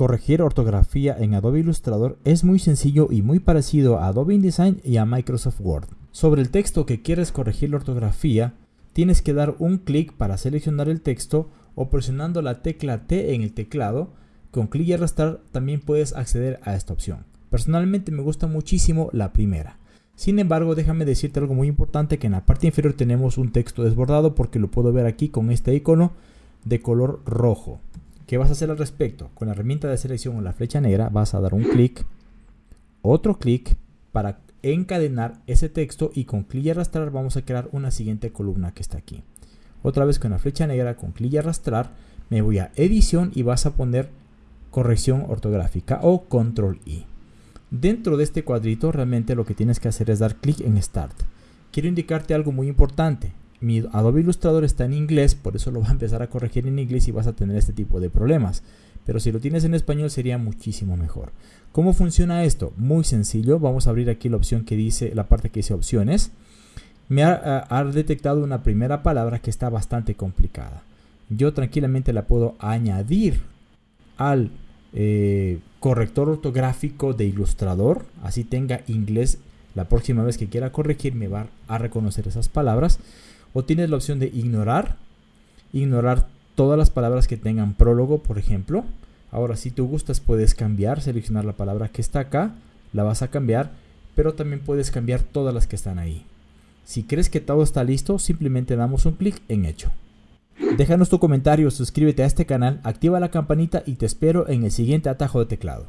Corregir ortografía en Adobe Illustrator es muy sencillo y muy parecido a Adobe InDesign y a Microsoft Word. Sobre el texto que quieres corregir la ortografía, tienes que dar un clic para seleccionar el texto o presionando la tecla T en el teclado. Con clic y arrastrar también puedes acceder a esta opción. Personalmente me gusta muchísimo la primera. Sin embargo, déjame decirte algo muy importante que en la parte inferior tenemos un texto desbordado porque lo puedo ver aquí con este icono de color rojo. ¿Qué vas a hacer al respecto? Con la herramienta de selección o la flecha negra vas a dar un clic, otro clic para encadenar ese texto y con clic y arrastrar vamos a crear una siguiente columna que está aquí. Otra vez con la flecha negra, con clic y arrastrar, me voy a edición y vas a poner corrección ortográfica o control I. Dentro de este cuadrito realmente lo que tienes que hacer es dar clic en Start. Quiero indicarte algo muy importante mi Adobe Illustrator está en inglés, por eso lo va a empezar a corregir en inglés y vas a tener este tipo de problemas. Pero si lo tienes en español sería muchísimo mejor. ¿Cómo funciona esto? Muy sencillo. Vamos a abrir aquí la opción que dice, la parte que dice opciones. Me ha, detectado una primera palabra que está bastante complicada. Yo tranquilamente la puedo añadir al eh, corrector ortográfico de Illustrator. Así tenga inglés. La próxima vez que quiera corregir me va a reconocer esas palabras. O tienes la opción de ignorar, ignorar todas las palabras que tengan prólogo, por ejemplo. Ahora, si tú gustas, puedes cambiar, seleccionar la palabra que está acá, la vas a cambiar, pero también puedes cambiar todas las que están ahí. Si crees que todo está listo, simplemente damos un clic en hecho. Déjanos tu comentario, suscríbete a este canal, activa la campanita y te espero en el siguiente atajo de teclado.